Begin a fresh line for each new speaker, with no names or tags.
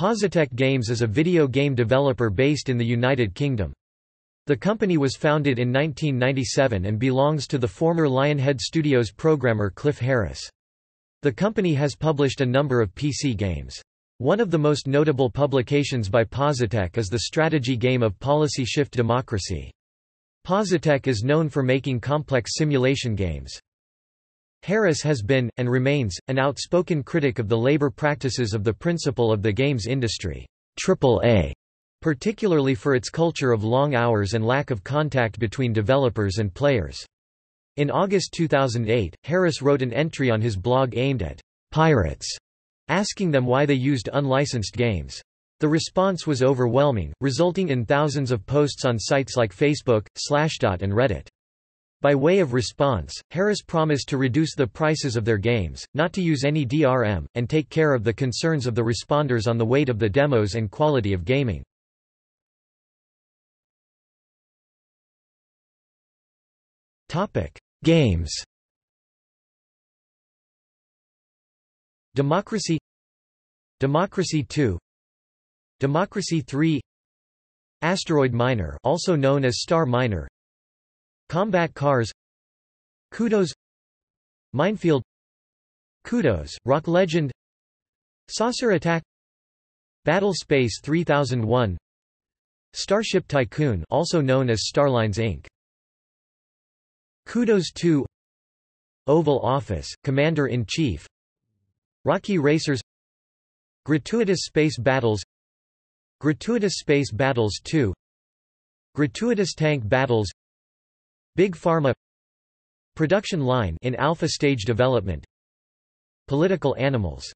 Positech Games is a video game developer based in the United Kingdom. The company was founded in 1997 and belongs to the former Lionhead Studios programmer Cliff Harris. The company has published a number of PC games. One of the most notable publications by Positech is the strategy game of Policy Shift Democracy. Positech is known for making complex simulation games. Harris has been, and remains, an outspoken critic of the labor practices of the principal of the games industry, AAA, particularly for its culture of long hours and lack of contact between developers and players. In August 2008, Harris wrote an entry on his blog aimed at pirates, asking them why they used unlicensed games. The response was overwhelming, resulting in thousands of posts on sites like Facebook, Slashdot and Reddit. By way of response, Harris promised to reduce the prices of their games, not to use any DRM, and take care of the concerns of the responders on the weight of the demos and quality of gaming. Games. Democracy. Democracy 2 Democracy 3 Asteroid Miner also known as Star Miner Combat Cars Kudos Minefield Kudos, Rock Legend Saucer Attack Battle Space 3001 Starship Tycoon also known as Starlines Inc. Kudos 2 Oval Office, Commander-in-Chief Rocky Racers Gratuitous Space Battles Gratuitous Space Battles 2 Gratuitous Tank Battles Big Pharma Production line in alpha stage development. Political animals